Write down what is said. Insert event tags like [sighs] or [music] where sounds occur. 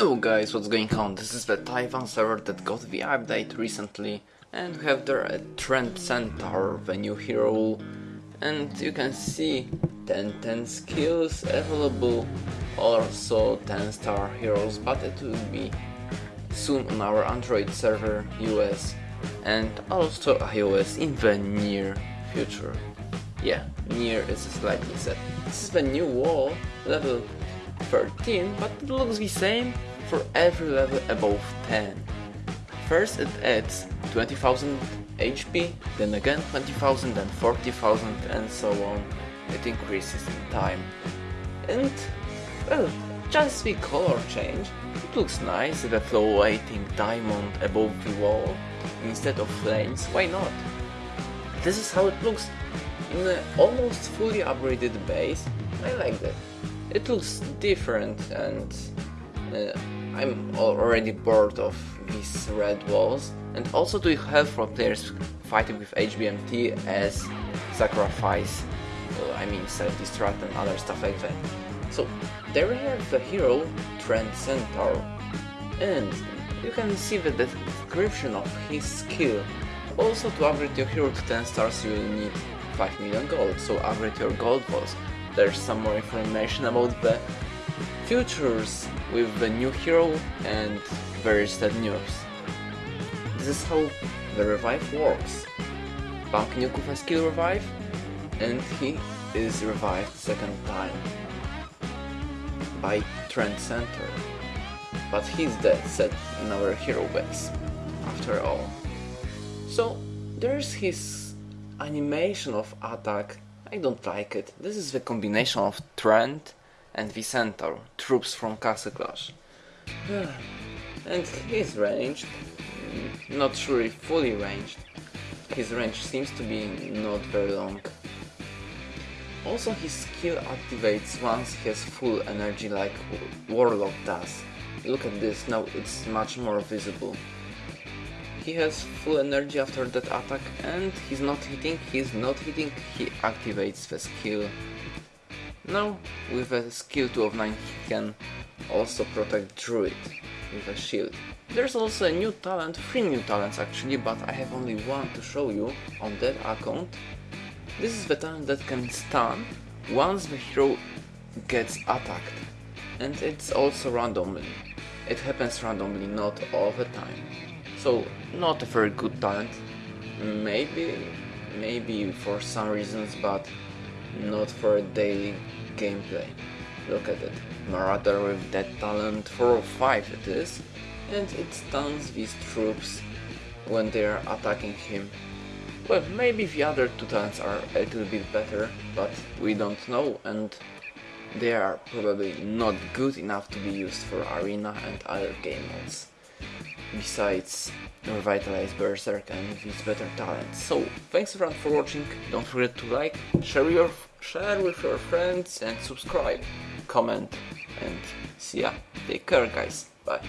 Hello guys, what's going on? This is the Taiwan server that got the update recently and we have there a Trend Centaur, the new hero and you can see 10 10 skills available also 10 star heroes but it will be soon on our Android server US and also iOS in the near future. Yeah, near is slightly set. This is the new wall level 13, but it looks the same for every level above 10. First it adds 20,000 HP, then again 20,000 and 40,000 and so on. It increases in time. And, well, just the color change. It looks nice, the floating diamond above the wall instead of flames, why not? This is how it looks in an almost fully upgraded base. I like that. It looks different and uh, I'm already bored of these red walls. And also to have for players fighting with HBMT as sacrifice, uh, I mean self-destruct and other stuff like that. So there we have the hero Trend Centaur. And you can see the description of his skill. Also to upgrade your hero to 10 stars you will need 5 million gold, so upgrade your gold balls there's some more information about the futures with the new hero and very sad news. This is how the revive works. Bank Nuku skill revive and he is revived second time by Trend Centaur. But he's dead set in our hero base, after all. So there's his animation of attack I don't like it. This is the combination of Trent and Vicentaur, troops from Castle Clash. [sighs] and his range, mm, not sure if fully ranged. His range seems to be not very long. Also his skill activates once he has full energy like Warlock does. Look at this, now it's much more visible. He has full energy after that attack and he's not hitting, he's not hitting, he activates the skill. Now, with a skill 2 of 9 he can also protect Druid with a shield. There's also a new talent, three new talents actually, but I have only one to show you on that account. This is the talent that can stun once the hero gets attacked. And it's also randomly. It happens randomly, not all the time. So, not a very good talent. Maybe, maybe for some reasons, but not for daily gameplay. Look at it. Marauder with that talent 4 or 5 it is, and it stuns these troops when they are attacking him. Well, maybe the other two talents are a little bit better, but we don't know, and they are probably not good enough to be used for arena and other game modes besides revitalize Berserk and his better talents. So, thanks everyone for watching, don't forget to like, share, your, share with your friends and subscribe, comment and see ya. Take care guys, bye.